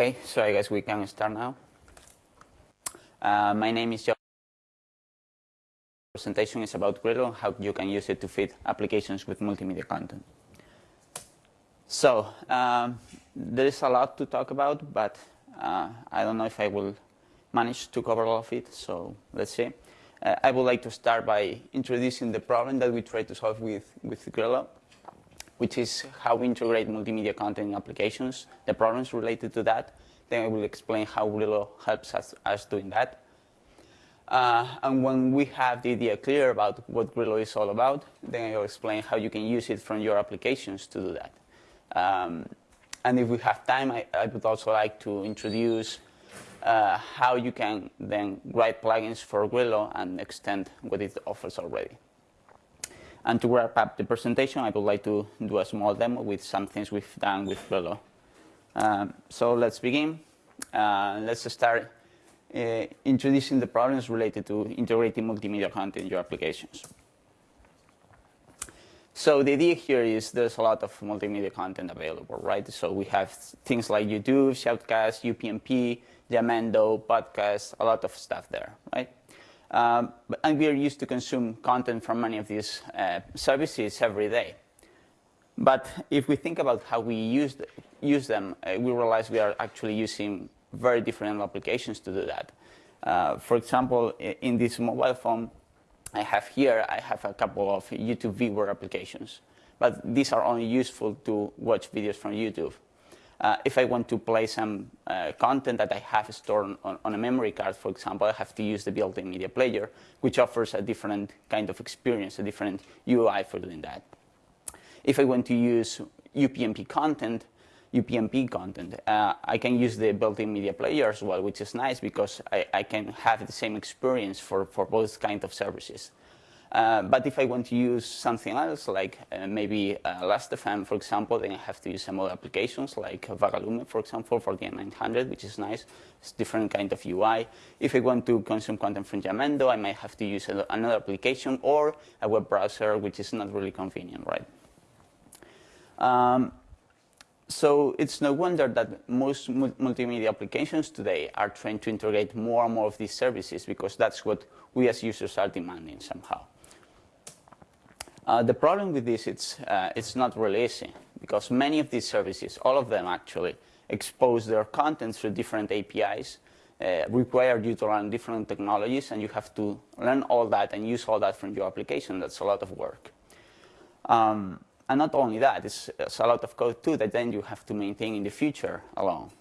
Okay, so I guess we can start now. Uh, my name is Joe. presentation is about Grilo, how you can use it to feed applications with multimedia content. So, um, there is a lot to talk about, but uh, I don't know if I will manage to cover all of it, so let's see. Uh, I would like to start by introducing the problem that we try to solve with, with Grilo which is how we integrate multimedia content in applications, the problems related to that. Then I will explain how Grilo helps us, us doing that. Uh, and when we have the idea clear about what Grilo is all about, then I will explain how you can use it from your applications to do that. Um, and if we have time, I, I, would also like to introduce uh, how you can then write plugins for Grilo and extend what it offers already. And to wrap up the presentation, I would like to do a small demo with some things we've done with Grilo. Um, so let's begin. Uh, let's start uh, introducing the problems related to integrating multimedia content in your applications. So the idea here is there's a lot of multimedia content available, right? So we have things like YouTube, Shoutcast, UPnP, Jamendo, podcasts, a lot of stuff there, right? Um, and we are used to consume content from many of these uh, services every day. But if we think about how we use, the, use them, uh, we realize we are actually using very different applications to do that. Uh, for example, in this mobile phone I have here, I have a couple of YouTube viewer applications. But these are only useful to watch videos from YouTube. Uh, if I want to play some uh, content that I have stored on, on, a memory card, for example, I have to use the built-in media player, which offers a different kind of experience, a different UI for doing that. If I want to use UPnP content, UPnP content, uh, I can use the built-in media player as well, which is nice because I, I, can have the same experience for, for both kinds of services. Uh, but if I want to use something else, like uh, maybe uh, Last.fm, for example, then I have to use some other applications, like Vagalume, for example, for the N900, which is nice. It's different kind of UI. If I want to consume content from Jamendo, I might have to use another application or a web browser, which is not really convenient, right? Um, so it's no wonder that most multimedia applications today are trying to integrate more and more of these services because that's what we as users are demanding somehow. Uh, the problem with this, it's, uh, it's not really easy because many of these services, all of them actually, expose their content through different APIs, uh, require you to learn different technologies, and you have to learn all that and use all that from your application. That's a lot of work. Um, and not only that, it's, it's, a lot of code too that then you have to maintain in the future alone.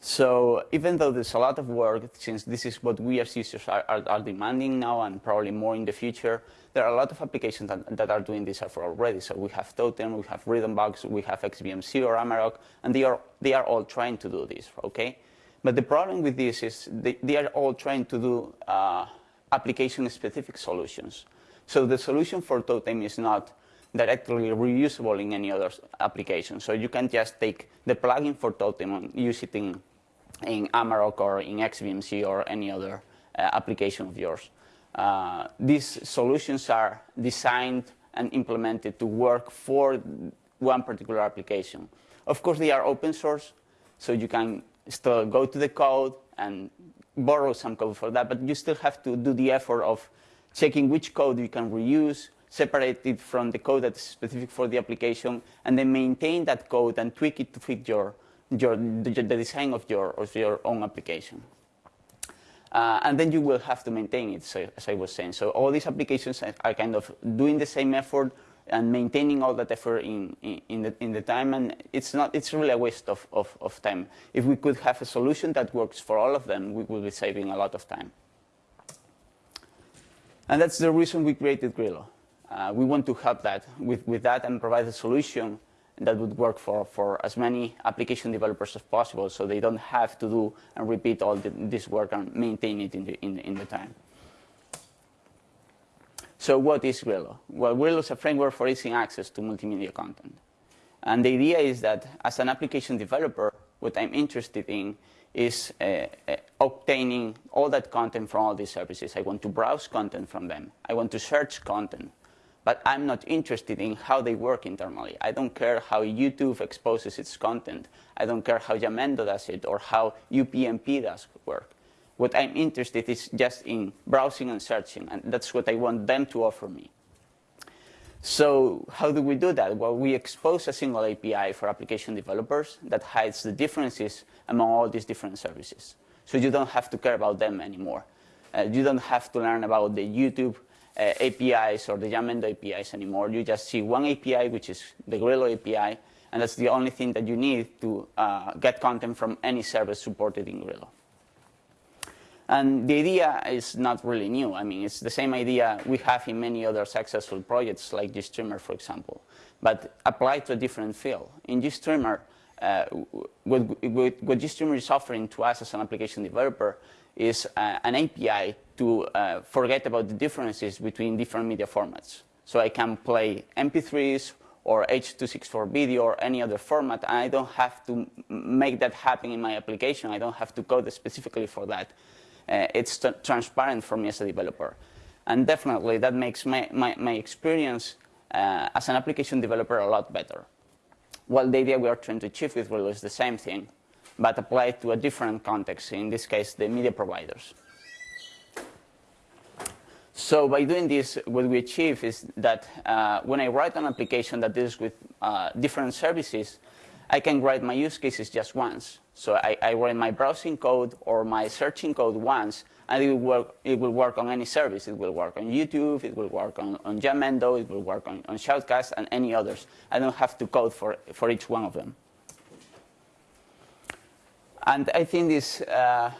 So even though there's a lot of work, since this is what we as users are, are, are, demanding now and probably more in the future, there are a lot of applications that, that are doing this effort already. So we have Totem, we have Rhythmbox, we have XBMC or Amarok, and they are, they are all trying to do this, okay? But the problem with this is they, they are all trying to do uh, application-specific solutions. So the solution for Totem is not directly reusable in any other application. So you can just take the plugin for Totem and use it in, in Amarok or in XBMC or any other uh, application of yours. Uh, these solutions are designed and implemented to work for one particular application. Of course, they are open source, so you can still go to the code and borrow some code for that, but you still have to do the effort of checking which code you can reuse, separate it from the code that's specific for the application, and then maintain that code and tweak it to fit your, your the, the design of your, of your own application. Uh, and then you will have to maintain it, so, as I was saying. So all these applications are kind of doing the same effort and maintaining all that effort in, in, in, the, in the time, and it's, not, it's really a waste of, of, of time. If we could have a solution that works for all of them, we would be saving a lot of time. And that's the reason we created Grilo. Uh, we want to help that with, with that and provide a solution that would work for, for as many application developers as possible so they don't have to do and repeat all the, this work and maintain it in the, in, in the time. So what is Grilo? Well, Grilo is a framework for easy access to multimedia content. And the idea is that as an application developer, what I'm interested in is uh, uh, obtaining all that content from all these services. I want to browse content from them. I want to search content but I'm not interested in how they work internally. I don't care how YouTube exposes its content. I don't care how Jamendo does it or how UPnP does work. What I'm interested is just in browsing and searching, and that's what I want them to offer me. So how do we do that? Well, we expose a single API for application developers that hides the differences among all these different services. So you don't have to care about them anymore. Uh, you don't have to learn about the YouTube uh, APIs or the Jamendo APIs anymore. You just see one API, which is the Grilo API, and that's the only thing that you need to uh, get content from any service supported in Grilo. And the idea is not really new. I mean, it's the same idea we have in many other successful projects like GStreamer, for example, but applied to a different field. In GStreamer, uh, what, what, what GStreamer is offering to us as an application developer is uh, an API to uh, forget about the differences between different media formats. So I can play MP3s or H.264 video or any other format, and I don't have to make that happen in my application. I don't have to code specifically for that uh, it's transparent for me as a developer. And definitely that makes my, my, my experience uh, as an application developer a lot better. Well, the idea we are trying to achieve with Grilo is the same thing, but applied to a different context, in this case, the media providers. So by doing this, what we achieve is that uh, when I write an application that deals with uh, different services, I can write my use cases just once. So I, I write my browsing code or my searching code once, and it will work, it will work on any service. It will work on YouTube, it will work on, on Jamendo, it will work on, on Shoutcast, and any others. I don't have to code for, for each one of them. And I think this uh,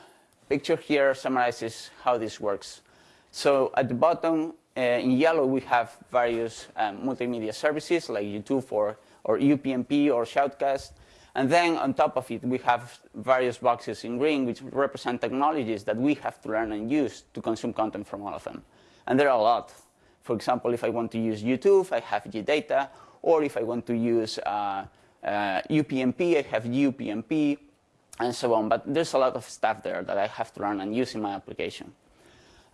picture here summarizes how this works. So at the bottom, uh, in yellow, we have various um, multimedia services like YouTube or or UPnP or Shoutcast. And then on top of it, we have various boxes in green which represent technologies that we have to learn and use to consume content from all of them. And there are a lot. For example, if I want to use YouTube, I have GData. Or if I want to use uh, uh, UPnP, I have UPnP, and so on. But there's a lot of stuff there that I have to learn and use in my application.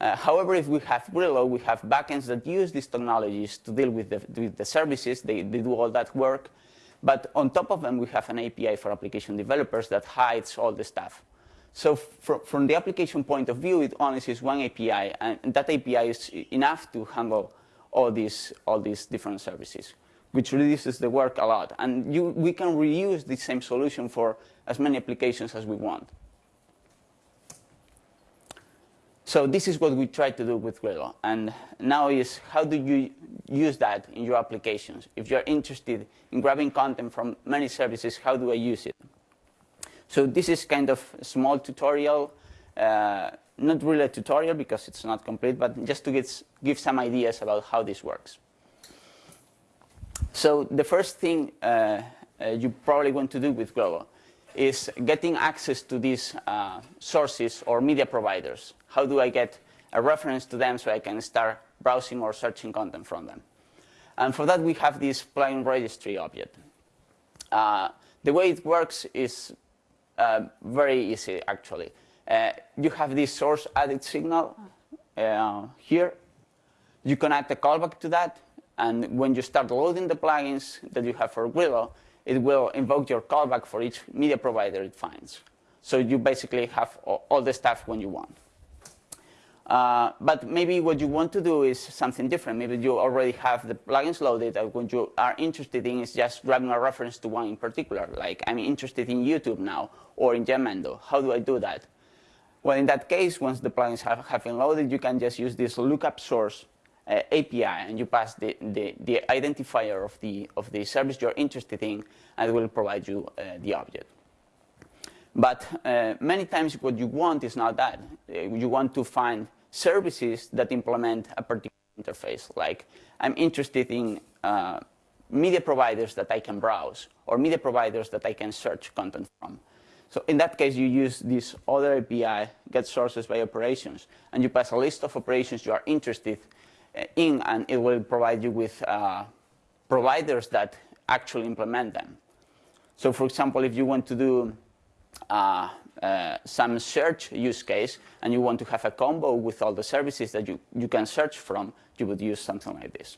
Uh, however, if we have Grilo, we have backends that use these technologies to deal with the, with the services. They, they do all that work. But on top of them, we have an API for application developers that hides all the stuff. So from, from the application point of view, it only sees one API, and that API is enough to handle all these, all these different services, which reduces the work a lot. And you, we can reuse the same solution for as many applications as we want. So this is what we try to do with Grilo. And now is how do you use that in your applications? If you're interested in grabbing content from many services, how do I use it? So this is kind of a small tutorial, uh, not really a tutorial because it's not complete, but just to get, give some ideas about how this works. So the first thing uh, uh, you probably want to do with Grilo is getting access to these uh, sources or media providers. How do I get a reference to them so I can start browsing or searching content from them? And for that, we have this plugin registry object. Uh, the way it works is uh, very easy, actually. Uh, you have this source added signal uh, here. You connect a callback to that, and when you start loading the plugins that you have for Grilo, it will invoke your callback for each media provider it finds. So you basically have all the stuff when you want. Uh, but maybe what you want to do is something different. Maybe you already have the plugins loaded and what you are interested in is just grabbing a reference to one in particular. Like I'm interested in YouTube now or in Jamendo. How do I do that? Well, in that case, once the plugins have, have been loaded, you can just use this lookup source uh, API and you pass the, the, the, identifier of the, of the service you're interested in and it will provide you uh, the object. But uh, many times what you want is not that. Uh, you want to find services that implement a particular interface. Like I'm interested in uh, media providers that I can browse or media providers that I can search content from. So in that case, you use this other API, get sources by operations, and you pass a list of operations you are interested in, and it will provide you with uh, providers that actually implement them. So for example, if you want to do uh, uh, some search use case and you want to have a combo with all the services that you, you can search from, you would use something like this.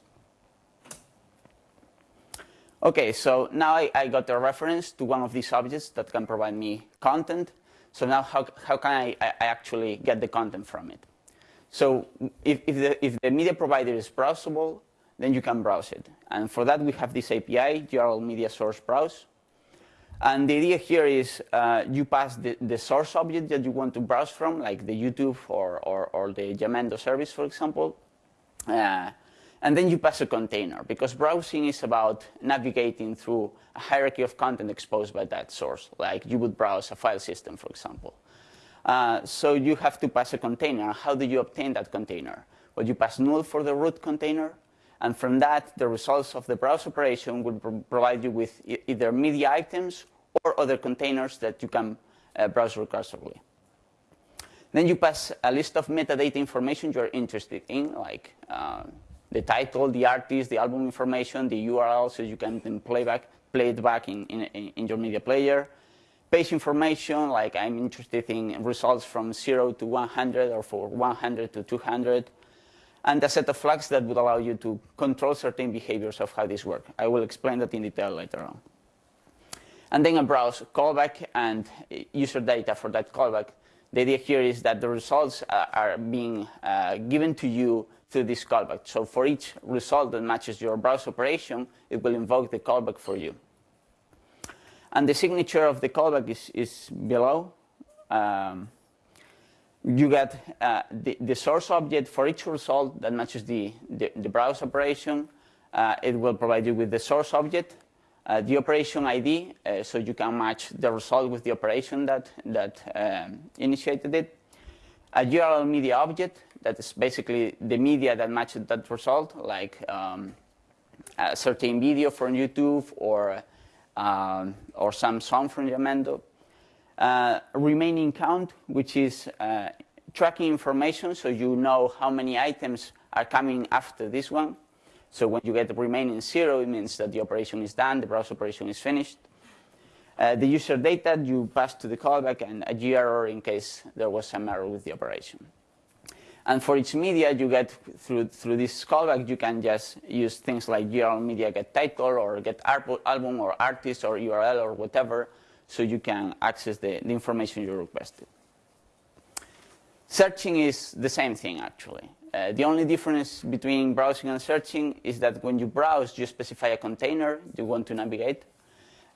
Okay, so now I, I, got a reference to one of these objects that can provide me content. So now how, how can I, I actually get the content from it? So if, if, the, if the media provider is browsable, then you can browse it. And for that, we have this API, GRL Media Source Browse. And the idea here is uh, you pass the, the, source object that you want to browse from, like the YouTube or, or, or the Jamendo service, for example. Uh, and then you pass a container, because browsing is about navigating through a hierarchy of content exposed by that source, like you would browse a file system, for example. Uh, so you have to pass a container. How do you obtain that container? Well, you pass null for the root container, and from that, the results of the browse operation will pro provide you with e either media items or other containers that you can uh, browse recursively. Then you pass a list of metadata information you're interested in, like uh, the title, the artist, the album information, the URL, so you can then play, play it back in, in, in your media player. Page information, like I'm interested in results from 0 to 100 or for 100 to 200. And a set of flags that would allow you to control certain behaviors of how this works. I will explain that in detail later on. And then a browse callback and user data for that callback. The idea here is that the results are being uh, given to you through this callback. So for each result that matches your browse operation, it will invoke the callback for you. And the signature of the callback is, is below. Um, you get uh, the, the, source object for each result that matches the, the, the browse operation. Uh, it will provide you with the source object, uh, the operation ID, uh, so you can match the result with the operation that, that um, initiated it. A GRL media object, that is basically the media that matches that result, like um, a certain video from YouTube or, um, or some song from Jamendo. Uh, remaining count, which is uh, tracking information, so you know how many items are coming after this one. So when you get the remaining zero, it means that the operation is done, the browse operation is finished. Uh, the user data you pass to the callback and a error in case there was some error with the operation. And for each media you get through, through this callback, you can just use things like GRL media get title or get album or artist or URL or whatever, so you can access the, the information you requested. Searching is the same thing, actually. Uh, the only difference between browsing and searching is that when you browse, you specify a container you want to navigate.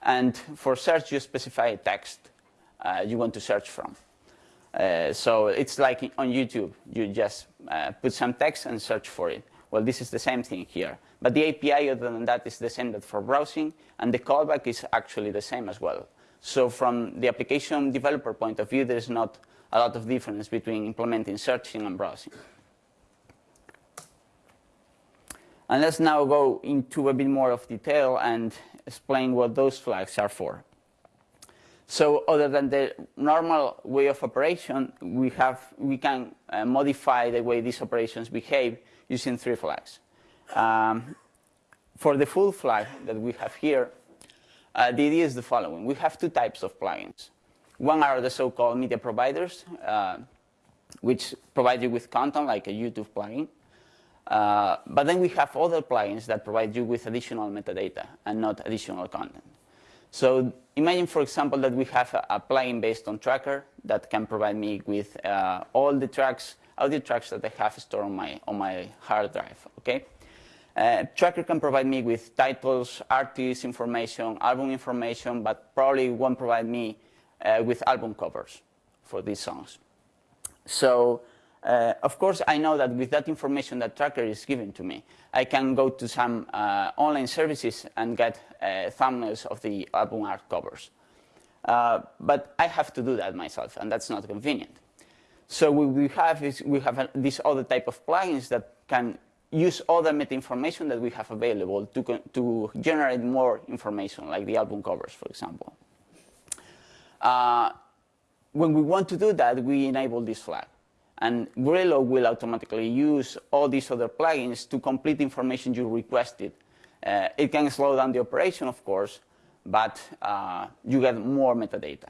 And for search, you specify a text uh, you want to search from. Uh, so it's like on YouTube. You just uh, put some text and search for it. Well, this is the same thing here. But the API, other than that, is the same that for browsing, and the callback is actually the same as well. So from the application developer point of view, there's not a lot of difference between implementing searching and browsing. And let's now go into a bit more of detail and explain what those flags are for. So other than the normal way of operation, we, have, we can uh, modify the way these operations behave using three flags. Um, for the full flag that we have here, uh, the idea is the following. We have two types of plugins. One are the so-called media providers, uh, which provide you with content like a YouTube plugin. Uh, but then we have other plugins that provide you with additional metadata and not additional content. So imagine, for example, that we have a, a plugin based on Tracker that can provide me with uh, all the tracks, audio tracks that I have stored on my, on my hard drive, okay? Uh, Tracker can provide me with titles, artist information, album information, but probably won't provide me uh, with album covers for these songs. So uh, of course, I know that with that information that Tracker is giving to me, I can go to some uh, online services and get uh, thumbnails of the album art covers. Uh, but I have to do that myself, and that's not convenient. So what we have is we have a, this other type of plugins that can use all the meta information that we have available to, to generate more information, like the album covers, for example. Uh, when we want to do that, we enable this flag. And Grilo will automatically use all these other plugins to complete information you requested. Uh, it can slow down the operation, of course, but uh, you get more metadata.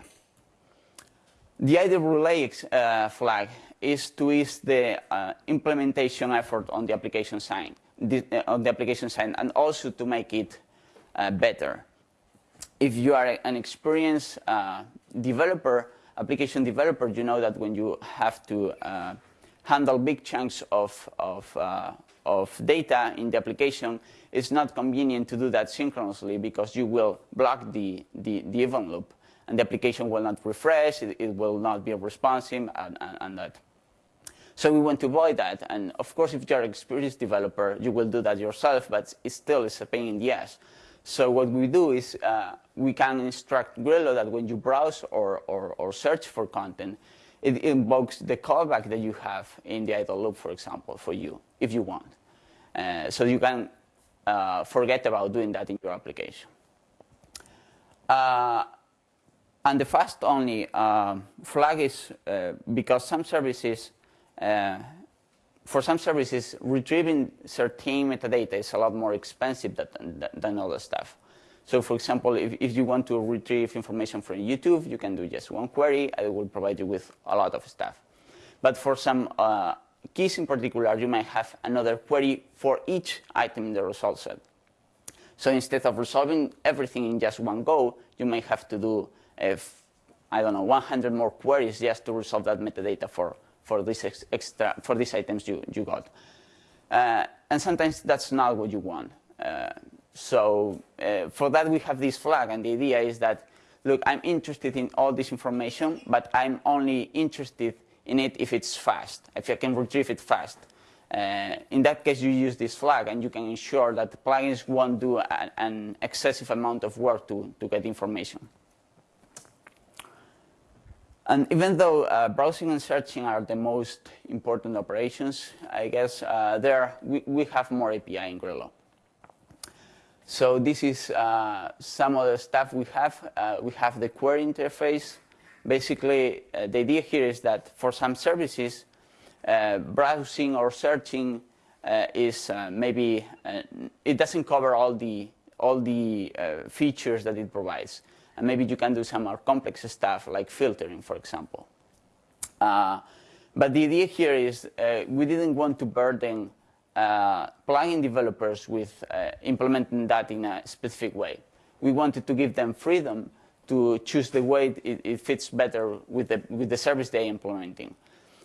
The idle relay uh, flag is to ease the uh, implementation effort on the application side, uh, on the application side, and also to make it uh, better. If you are an experienced developer, application developer, you know that when you have to uh, handle big chunks of, of, uh, of data in the application, it's not convenient to do that synchronously because you will block the, the, the event loop and the application will not refresh, it, it will not be responsive, and, and, and, that. So we want to avoid that. And of course, if you're an experienced developer, you will do that yourself, but it still is a pain in the ass. So what we do is uh, we can instruct Grilo that when you browse or, or, or search for content, it invokes the callback that you have in the idle loop, for example, for you, if you want. Uh, so you can uh, forget about doing that in your application. Uh, and the fast only uh, flag is uh, because some services, uh, for some services, retrieving certain metadata is a lot more expensive than, than other stuff. So for example, if, if you want to retrieve information from YouTube, you can do just one query. I will provide you with a lot of stuff. But for some uh, keys in particular, you might have another query for each item in the result set. So instead of resolving everything in just one go, you might have to do, if, I don't know, 100 more queries just to resolve that metadata for, for, this extra, for these items you, you got. Uh, and sometimes that's not what you want. Uh, so uh, for that, we have this flag, and the idea is that, look, I'm interested in all this information, but I'm only interested in it if it's fast, if I can retrieve it fast. Uh, in that case, you use this flag, and you can ensure that the plugins won't do a, an excessive amount of work to, to get information. And even though uh, browsing and searching are the most important operations, I guess uh, there we, we have more API in Grilo. So this is uh, some of the stuff we have. Uh, we have the query interface. Basically, uh, the idea here is that for some services, uh, browsing or searching is maybe it doesn't cover all the all the features that it provides, and maybe you can do some more complex stuff like filtering, for example. but the idea here is we didn't want to burden uh, plugin developers with uh, implementing that in a specific way. We wanted to give them freedom to choose the way it, it fits better with the, with the service they're implementing.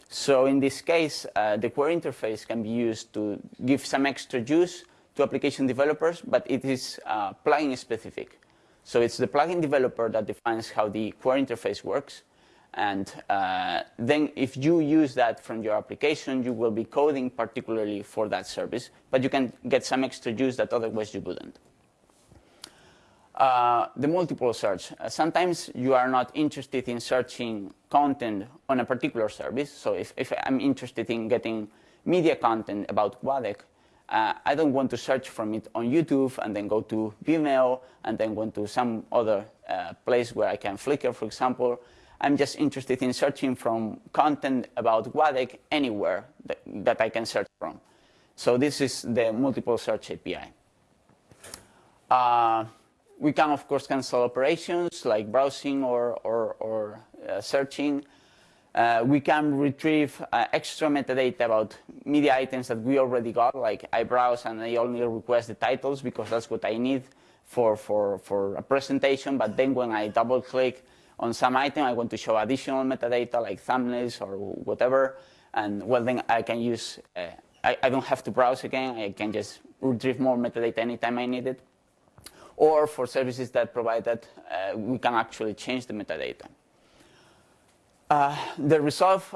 So in this case, uh, the query interface can be used to give some extra juice to application developers, but it is uh, plugin specific. So it's the plugin developer that defines how the query interface works, and uh, then if you use that from your application, you will be coding particularly for that service, but you can get some extra use that otherwise you wouldn't. Uh, the multiple search. Uh, sometimes you are not interested in searching content on a particular service. So if, if I'm interested in getting media content about GUADEC, uh, I don't want to search from it on YouTube and then go to Vimeo and then go to some other uh, place where I can Flickr, for example, I'm just interested in searching from content about GUADEC anywhere that, that I can search from. So this is the multiple search API. Uh, we can, of course, cancel operations like browsing or, or, or uh, searching. Uh, we can retrieve uh, extra metadata about media items that we already got, like I browse and I only request the titles because that's what I need for, for, for a presentation. But then when I double click on some item, I want to show additional metadata like thumbnails or whatever, and well, then I can use, uh, I, I, don't have to browse again, I can just retrieve more metadata anytime I need it. Or for services that provide that, uh, we can actually change the metadata. Uh, the resolve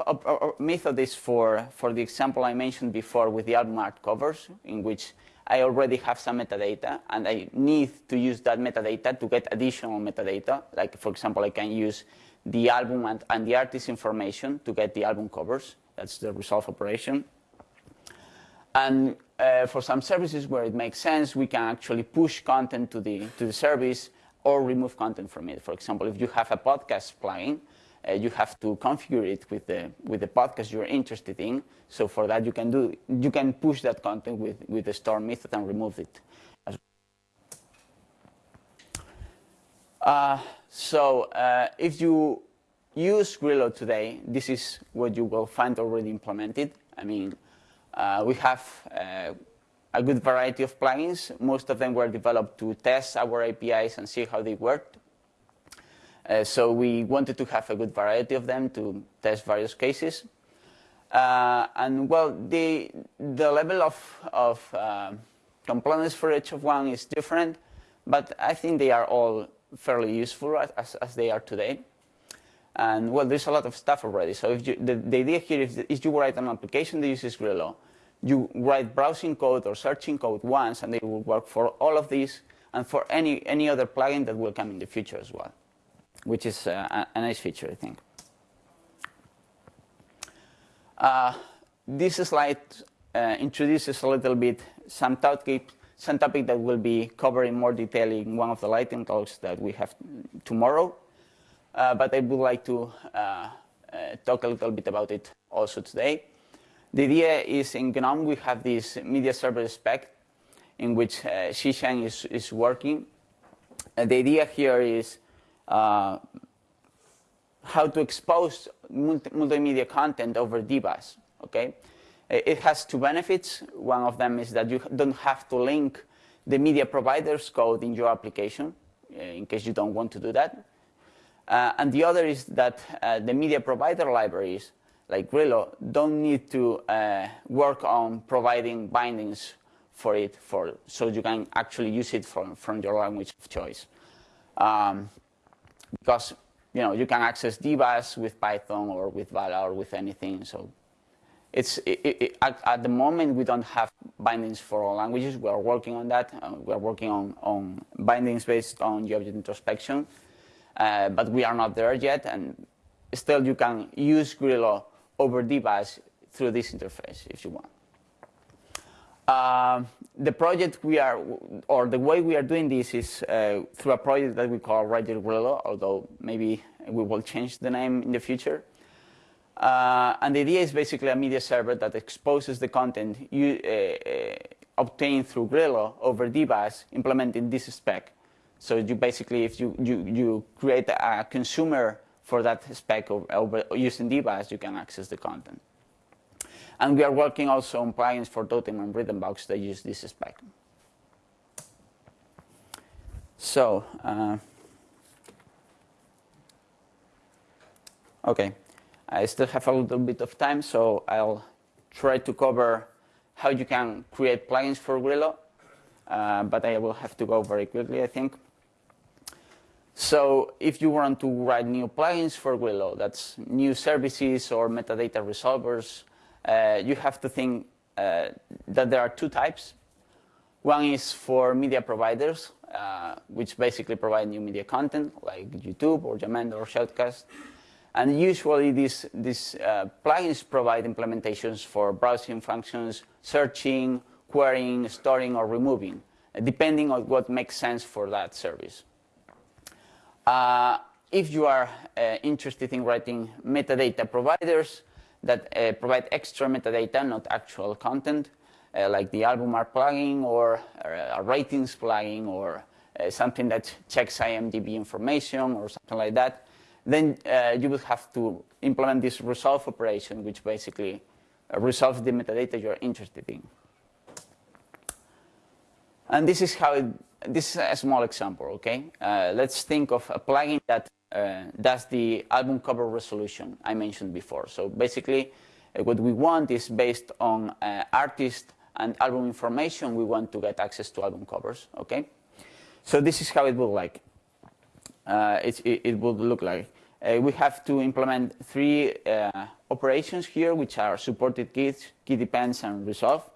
method is for, for the example I mentioned before with the album art covers, in which I already have some metadata and I need to use that metadata to get additional metadata. Like, for example, I can use the album and, and the artist information to get the album covers. That's the resolve operation. And uh, for some services where it makes sense, we can actually push content to the, to the service or remove content from it. For example, if you have a podcast plugin, uh, you have to configure it with the with the podcast you're interested in. So for that, you can do you can push that content with with the store method and remove it. Uh, so uh, if you use Grilo today, this is what you will find already implemented. I mean, uh, we have uh, a good variety of plugins. Most of them were developed to test our APIs and see how they worked. Uh, so we wanted to have a good variety of them to test various cases. Uh, and well, the the level of of uh, components for each of one is different, but I think they are all fairly useful as, as they are today. And well, there's a lot of stuff already. So if you, the, the idea here is if you write an application that uses Grilo, you write browsing code or searching code once, and it will work for all of these and for any, any other plugin that will come in the future as well, which is uh, a, nice feature, I think. Uh, this slide uh, introduces a little bit some topic, some topic that will be covered in more detail in one of the lightning talks that we have tomorrow. Uh, but I would like to uh, uh, talk a little bit about it also today. The idea is in GNOME we have this media server spec in which uh, is, is working. The idea here is how to expose multi multimedia content over DBus. Okay, it has two benefits. One of them is that you don't have to link the media provider's code in your application, uh, in case you don't want to do that. Uh, and the other is that uh, the media provider libraries like Grilo don't need to uh, work on providing bindings for it for so you can actually use it from, from your language of choice. Um, because you know you can access DBus with Python or with Vala or with anything. So it's it, it, at, at, the moment we don't have bindings for all languages. We are working on that. Uh, we are working on, on bindings based on the object introspection, uh, but we are not there yet. And still, you can use Grilo over DBus through this interface if you want. Uh, the project we are, or the way we are doing this is uh, through a project that we call Writer Grilo, although maybe we will change the name in the future. Uh, and the idea is basically a media server that exposes the content you, uh, uh, obtained through Grilo over DBus, implementing this spec. So you basically, if you, you, you create a consumer for that spec over, over using DBus, you can access the content. And we are working also on plugins for Totem and Rhythmbox that use this spec. So, uh, okay, I still have a little bit of time, so I'll try to cover how you can create plugins for Grilo, uh, but I will have to go very quickly, I think. So if you want to write new plugins for Grilo, that's new services or metadata resolvers, uh, you have to think uh, that there are two types. One is for media providers, uh, which basically provide new media content, like YouTube or Jamendo or Shoutcast. And usually these, these uh, plugins provide implementations for browsing functions, searching, querying, storing, or removing, depending on what makes sense for that service. Uh, if you are uh, interested in writing metadata providers that uh, provide extra metadata, not actual content, uh, like the album art plugin or uh, a ratings plugin or uh, something that checks IMDb information or something like that, then you will have to implement this resolve operation, which basically resolves the metadata you're interested in. And this is how it this is a small example, okay? Uh, let's think of a plugin that uh, does the album cover resolution I mentioned before. So basically, uh, what we want is based on uh, artist and album information, we want to get access to album covers, okay? So this is how it will like. Uh, it, it, it would look like. Uh, we have to implement three operations here, which are supported keys, key depends, and resolve.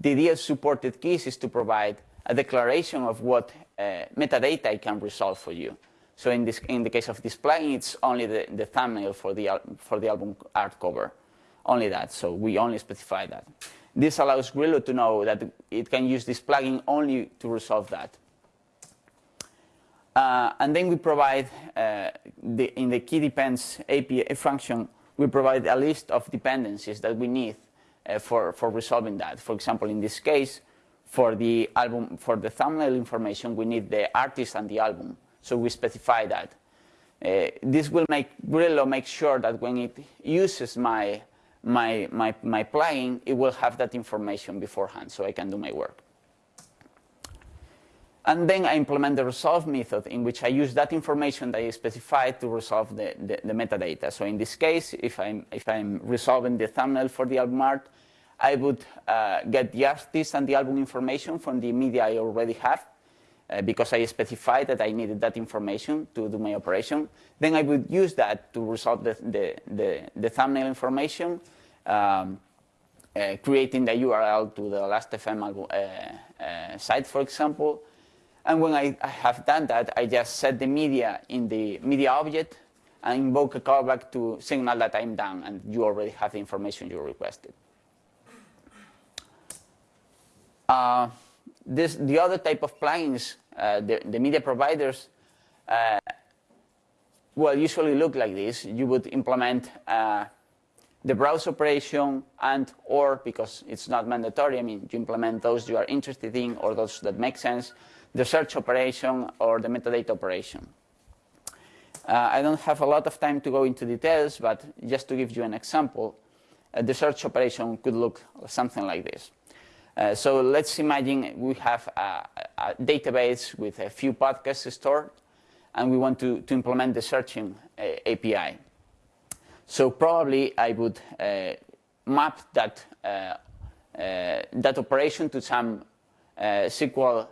The idea of supported keys is to provide a declaration of what uh, metadata I can resolve for you. So in, this, in the case of this plugin, it's only the, the thumbnail for the, for the album art cover. Only that, so we only specify that. This allows Grilo to know that it can use this plugin only to resolve that. Uh, and then we provide, uh, the, in the key depends API function, we provide a list of dependencies that we need uh, for, for resolving that. For example, in this case, for the album, for the thumbnail information, we need the artist and the album. So we specify that. Uh, this will make Grilo make sure that when it uses my my, my, my plugin, it will have that information beforehand so I can do my work. And then I implement the resolve method in which I use that information that I specified to resolve the, the, the metadata. So in this case, if I'm, if I'm resolving the thumbnail for the album art, I would uh, get the artist and the album information from the media I already have uh, because I specified that I needed that information to do my operation. Then I would use that to resolve the, the, the, the thumbnail information, um, uh, creating the URL to the Last.fm uh, uh, site, for example. And when I, I, have done that, I just set the media in the media object and invoke a callback to signal that I'm done and you already have the information you requested. Uh, this, the other type of plugins, uh, the, the, media providers, uh, well, usually look like this. You would implement uh, the browse operation and or, because it's not mandatory, I mean, you implement those you are interested in or those that make sense, the search operation or the metadata operation. Uh, I don't have a lot of time to go into details, but just to give you an example, uh, the search operation could look something like this. Uh, so let's imagine we have a, a, database with a few podcasts stored, and we want to, to implement the searching uh, API. So probably I would uh, map that, uh, uh, that operation to some SQL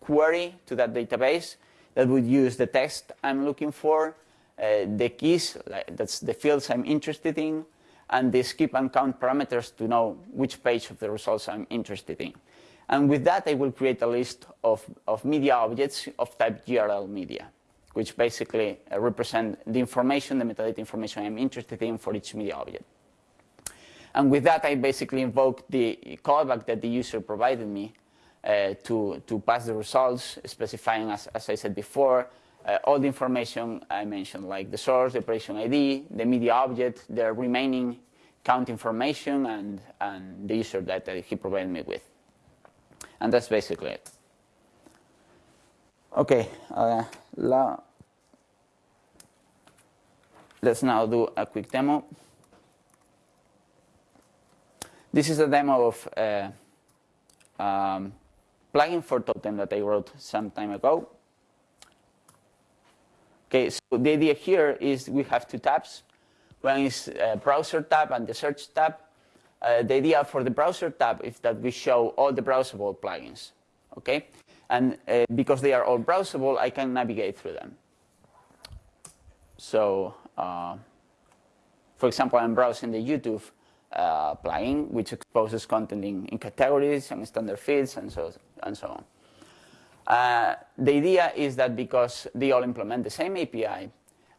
query to that database that would use the text I'm looking for, the keys, like that's the fields I'm interested in, and the skip and count parameters to know which page of the results I'm interested in. And with that, I will create a list of, of media objects of type GRL media, which basically uh, represent the information, the metadata information I'm interested in for each media object. And with that, I basically invoke the callback that the user provided me uh, to, to pass the results, specifying, as, as I said before, uh, all the information I mentioned, like the source, the operation ID, the media object, the remaining count information, and, and the user that he provided me with. And that's basically it. Okay, uh, la let's now do a quick demo. This is a demo of a uh, um, plugin for Totem that I wrote some time ago. Okay, so the idea here is we have two tabs. One is a browser tab and the search tab. Uh, the idea for the browser tab is that we show all the browsable plugins. Okay, and uh, because they are all browsable, I can navigate through them. So, uh, for example, I'm browsing the YouTube uh, plugin, which exposes content in, in, categories and standard feeds and so and so on. Uh, the idea is that because they all implement the same API,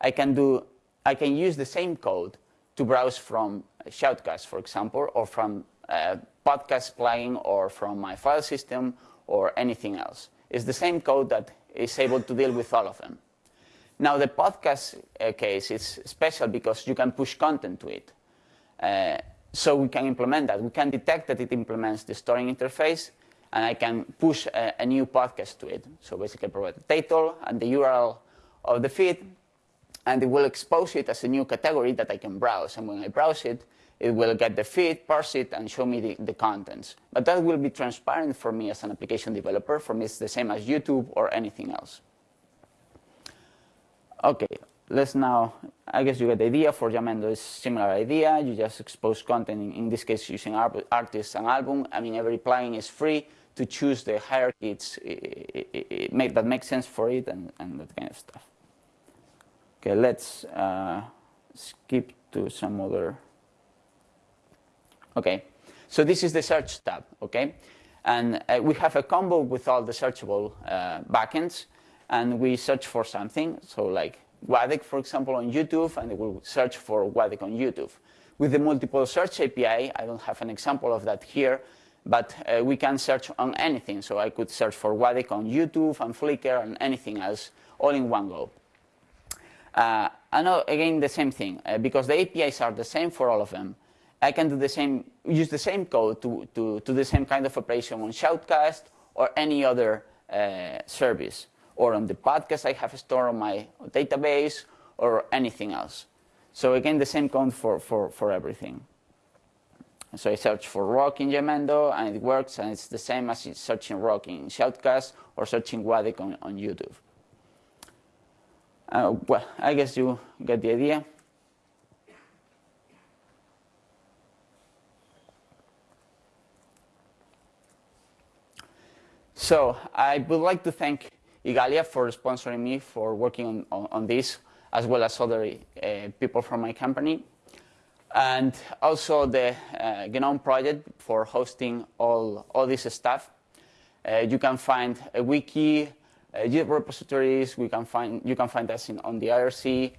I can do, I can use the same code to browse from Shoutcast, for example, or from a podcast plugin, or from my file system, or anything else. It's the same code that is able to deal with all of them. Now, the podcast uh, case is special because you can push content to it. Uh, so we can implement that. We can detect that it implements the storing interface, and I can push a, a, new podcast to it. So basically provide the title and the URL of the feed, and it will expose it as a new category that I can browse. And when I browse it, it will get the feed, parse it, and show me the, the contents. But that will be transparent for me as an application developer. For me, it's the same as YouTube or anything else. Okay, let's now, I guess you get the idea. For Jamendo, it's similar idea. You just expose content, in, in this case, using artists and album. I mean, every plugin is free to choose the hierarchy it's, it, it, it make, that makes sense for it and, and that kind of stuff. Okay, let's uh, skip to some other. Okay, so this is the search tab, okay? And uh, we have a combo with all the searchable uh, backends, and we search for something. So like GUADEC, for example, on YouTube, and it will search for GUADEC on YouTube. With the multiple search API, I don't have an example of that here, but uh, we can search on anything. So I could search for GUADEC on YouTube and Flickr and anything else all in one go. Uh, and again, the same thing, uh, because the APIs are the same for all of them. I can do the same, use the same code to, to, to the same kind of operation on Shoutcast or any other uh, service, or on the podcast I have stored on my database, or anything else. So again, the same code for, for, for everything. So I search for rock in Jamendo and it works and it's the same as searching rock in Shoutcast or searching GUADEC on, on YouTube. Uh, well, I guess you get the idea. So I would like to thank Igalia for sponsoring me for working on, on, on this, as well as other uh, people from my company. And also the uh, GNOME project for hosting all, all this stuff. Uh, you can find a wiki, uh, repositories, we can find, you can find us in, on the IRC.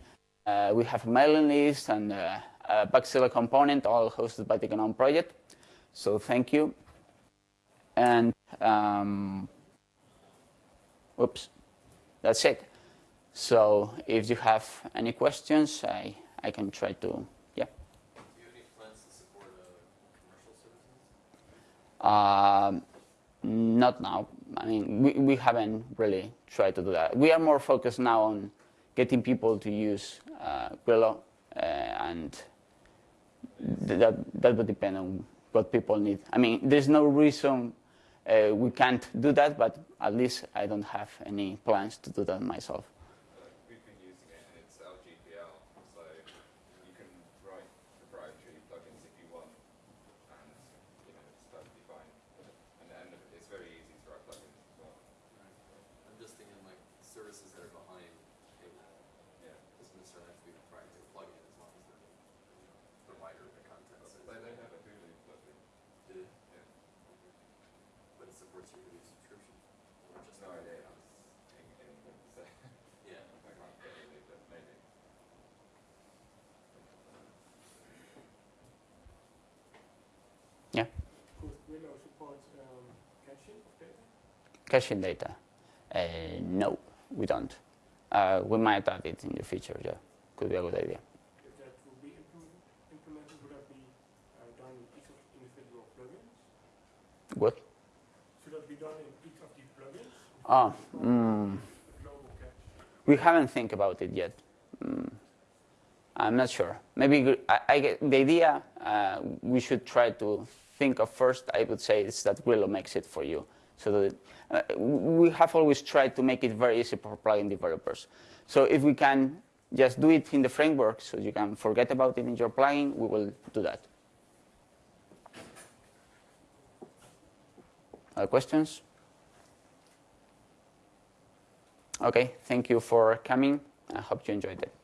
Uh, we have a mailing list and uh, a Bugzilla component, all hosted by the GNOME project. So thank you. And um, oops, that's it. So if you have any questions, I, I can try to, yeah. Do you have any plans to support uh, not now. I mean, we, we haven't really tried to do that. We are more focused now on getting people to use uh, Grilo, uh, and that, that would depend on what people need. I mean, there's no reason uh, we can't do that, but at least I don't have any plans to do that myself. Uh, we've been using it, and it's LGPL, so you can write proprietary plugins if you want, and you know it's perfectly fine. And, and it's very easy to write plugins as well. I'm just thinking like services that are behind paywall. Yeah. Doesn't necessarily have to be a proprietary plugin as long as they're the provider of the content. But says they, they that. have a Hulu plugin. Did it? Yeah. But it supports your Hulu subscription. Or just No the- idea. In, in, so Yeah. I can't get it, but maybe. Yeah, Could Willow support um, caching of data? Caching data. Uh, no, we don't. Uh, we might add it in the future. Yeah, could be a good idea. If that will be implemented, would that be uh, done in each of the individual plugins? What? Should that be done in each of the plugins? Oh, mm, a global cache? we haven't think about it yet. Mm, I'm not sure. Maybe I, I get the idea. Uh, we should try to think of first. I would say is that Grilo makes it for you. So that uh, we have always tried to make it very easy for plugin developers. So if we can just do it in the framework, so you can forget about it in your plugin, we will do that. Other questions? Okay, thank you for coming. I hope you enjoyed it.